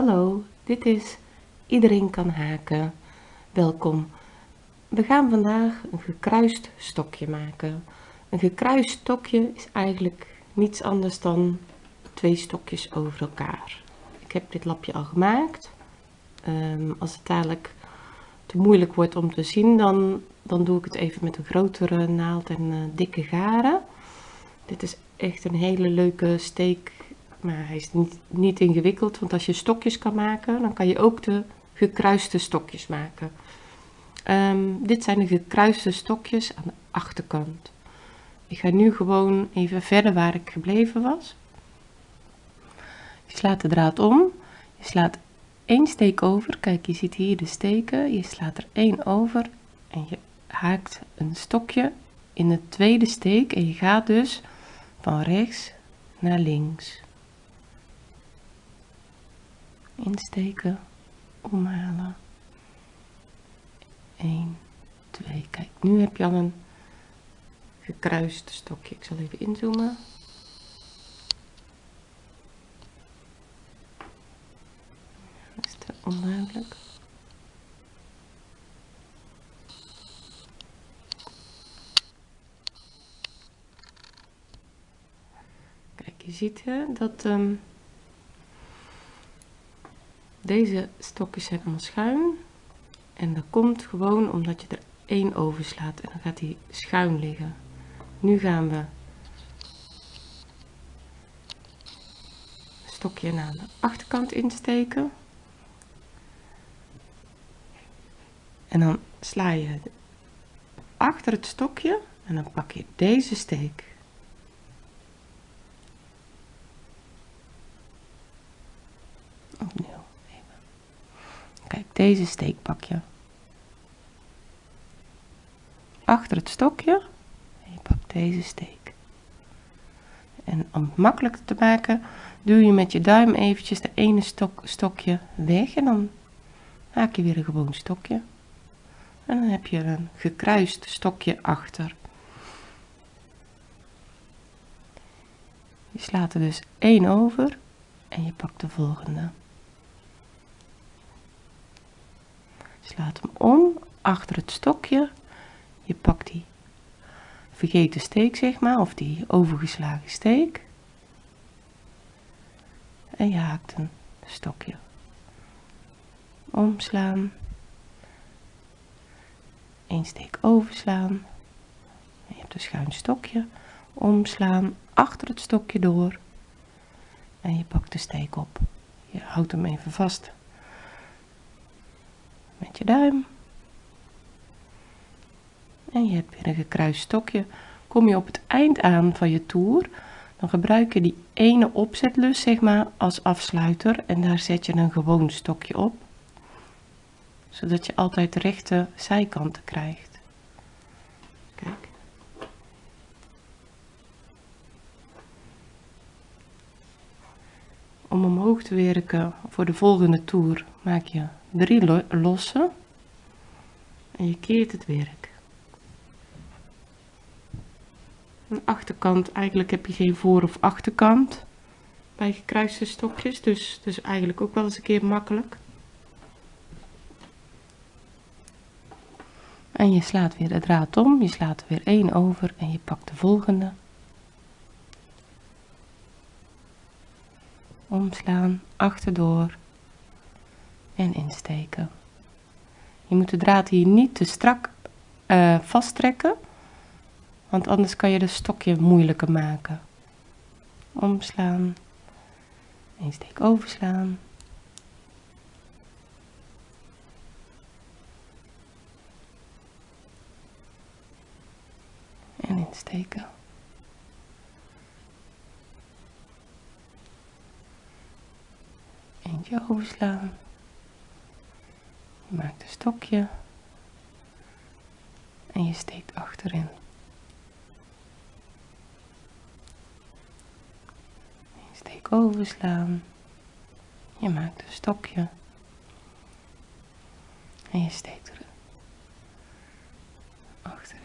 Hallo, dit is Iedereen kan haken. Welkom. We gaan vandaag een gekruist stokje maken. Een gekruist stokje is eigenlijk niets anders dan twee stokjes over elkaar. Ik heb dit lapje al gemaakt. Um, als het dadelijk te moeilijk wordt om te zien, dan, dan doe ik het even met een grotere naald en uh, dikke garen. Dit is echt een hele leuke steek maar hij is niet, niet ingewikkeld, want als je stokjes kan maken, dan kan je ook de gekruiste stokjes maken. Um, dit zijn de gekruiste stokjes aan de achterkant. Ik ga nu gewoon even verder waar ik gebleven was. Je slaat de draad om, je slaat één steek over, kijk je ziet hier de steken, je slaat er één over en je haakt een stokje in de tweede steek en je gaat dus van rechts naar links insteken, omhalen. 1, 2. Kijk, nu heb je al een gekruist stokje. Ik zal even inzoomen. Is te onduidelijk. Kijk, je ziet hè, dat um, deze stokjes zijn allemaal schuin. En dat komt gewoon omdat je er één over slaat. En dan gaat die schuin liggen. Nu gaan we stokje naar de achterkant insteken. En dan sla je achter het stokje en dan pak je deze steek. Opnieuw. Kijk, deze steek pak je. Achter het stokje. Je pakt deze steek. En om het makkelijker te maken, duw je met je duim eventjes de ene stok, stokje weg. En dan maak je weer een gewoon stokje. En dan heb je een gekruist stokje achter. Je slaat er dus één over en je pakt de volgende. Slaat hem om achter het stokje. Je pakt die vergeten steek zeg maar of die overgeslagen steek. En je haakt een stokje. Omslaan. Een steek overslaan. Je hebt een schuin stokje. Omslaan achter het stokje door. En je pakt de steek op. Je houdt hem even vast met je duim. En je hebt weer een gekruist stokje. Kom je op het eind aan van je toer, dan gebruik je die ene opzetlus zeg maar als afsluiter en daar zet je een gewoon stokje op. Zodat je altijd rechte zijkanten krijgt. Kijk. Om omhoog te werken voor de volgende toer maak je drie lossen en je keert het werk. Een achterkant, eigenlijk heb je geen voor- of achterkant bij gekruiste stokjes, dus, dus eigenlijk ook wel eens een keer makkelijk. En je slaat weer de draad om, je slaat er weer één over en je pakt de volgende. Omslaan, achterdoor en insteken. Je moet de draad hier niet te strak uh, vasttrekken, want anders kan je de stokje moeilijker maken. Omslaan, een steek overslaan. En insteken. Eentje overslaan. Maakt een stokje en je steekt achterin. Je steek overslaan. Je maakt een stokje en je steekt er achterin.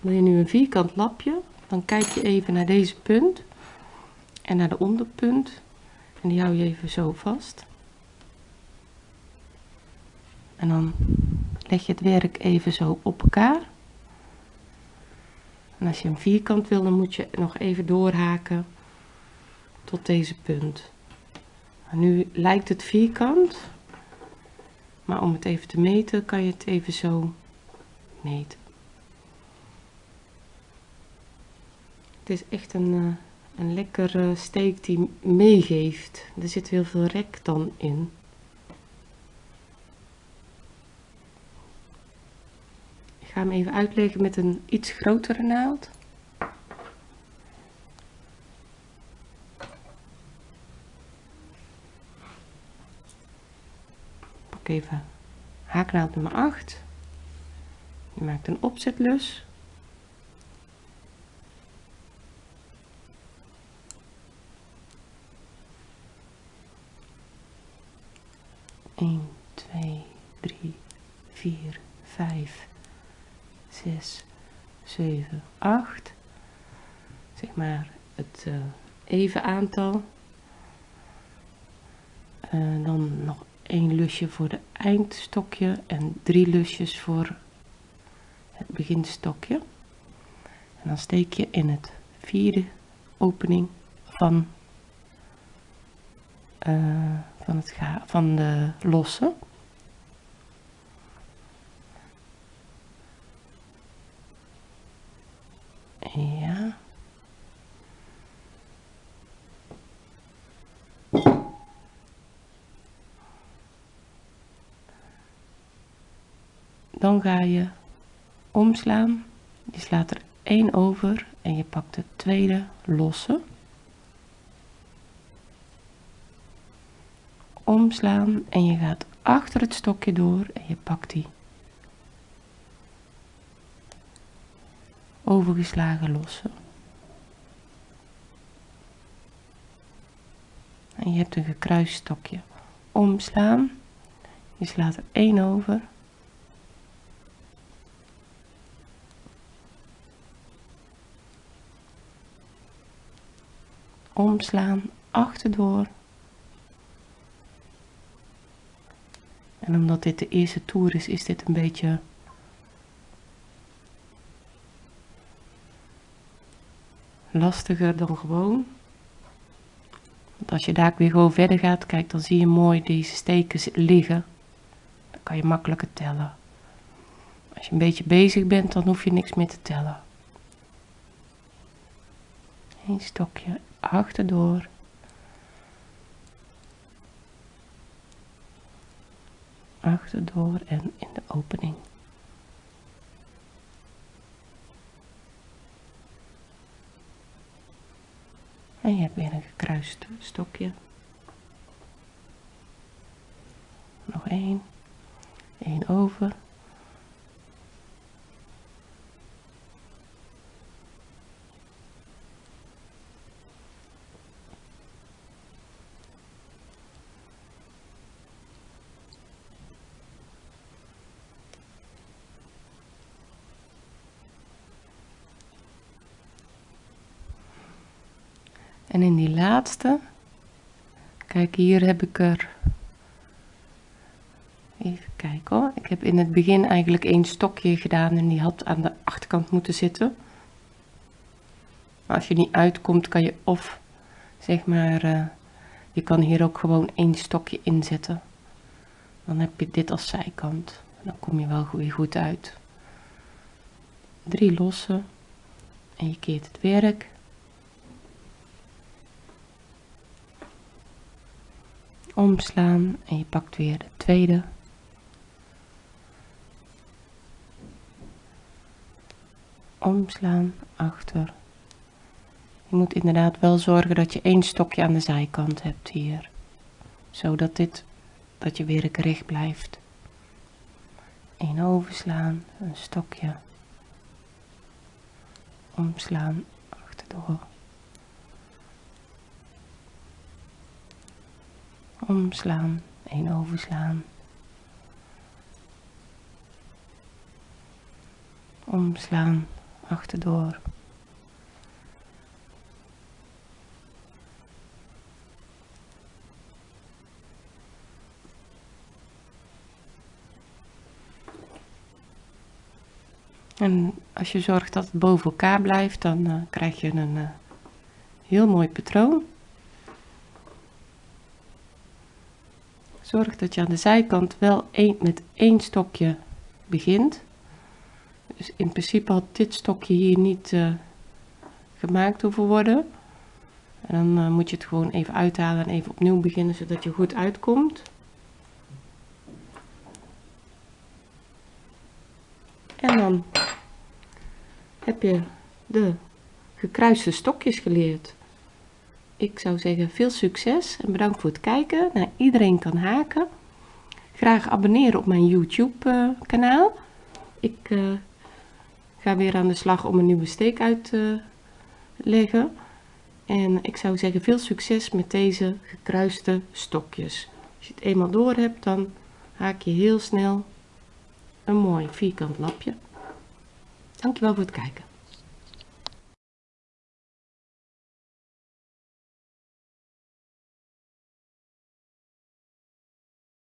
Wil je nu een vierkant lapje, dan kijk je even naar deze punt en naar de onderpunt En die hou je even zo vast. En dan leg je het werk even zo op elkaar. En als je een vierkant wil, dan moet je nog even doorhaken tot deze punt. nu lijkt het vierkant, maar om het even te meten, kan je het even zo meten. Het is echt een, uh, een lekkere steek die meegeeft. Er zit heel veel rek dan in. Ga hem even uitleggen met een iets grotere naald. Pak even haaknaald nummer 8. Je maakt een opzetlus. 1, 2, 3, 4, 5, 6, 7, 8. Zeg maar het uh, even aantal. Uh, dan nog één lusje voor de eindstokje en drie lusjes voor het beginstokje. En dan steek je in het vierde opening van uh, van, het van de losse. Dan ga je omslaan. Je slaat er één over en je pakt de tweede losse. omslaan en je gaat achter het stokje door en je pakt die overgeslagen losse. En je hebt een gekruist stokje. Omslaan. Je slaat er één over. Omslaan, achterdoor En omdat dit de eerste toer is, is dit een beetje lastiger dan gewoon. Want als je daar weer gewoon verder gaat, kijk, dan zie je mooi deze steken liggen. Dan kan je makkelijker tellen. Als je een beetje bezig bent, dan hoef je niks meer te tellen. Een stokje achterdoor. achterdoor en in de opening. En je hebt weer een gekruist stokje. Nog één. Eén over. En in die laatste, kijk hier heb ik er, even kijken hoor, ik heb in het begin eigenlijk één stokje gedaan en die had aan de achterkant moeten zitten. Als je niet uitkomt kan je of, zeg maar, uh, je kan hier ook gewoon één stokje inzetten. Dan heb je dit als zijkant. Dan kom je wel weer goed uit. Drie losse en je keert het werk omslaan en je pakt weer de tweede. Omslaan, achter. Je moet inderdaad wel zorgen dat je één stokje aan de zijkant hebt hier. Zodat dit, dat je weer recht blijft. Eén overslaan, een stokje. Omslaan, achterdoor. omslaan, één overslaan. Omslaan, achterdoor. En als je zorgt dat het boven elkaar blijft, dan eh, krijg je een eh, heel mooi patroon. Zorg dat je aan de zijkant wel één, met één stokje begint. Dus in principe had dit stokje hier niet uh, gemaakt hoeven worden. En dan moet je het gewoon even uithalen en even opnieuw beginnen, zodat je goed uitkomt. En dan heb je de gekruiste stokjes geleerd. Ik zou zeggen veel succes en bedankt voor het kijken. Nou, iedereen kan haken. Graag abonneren op mijn YouTube kanaal. Ik uh, ga weer aan de slag om een nieuwe steek uit te leggen. En ik zou zeggen veel succes met deze gekruiste stokjes. Als je het eenmaal door hebt, dan haak je heel snel een mooi vierkant lapje. Dankjewel voor het kijken.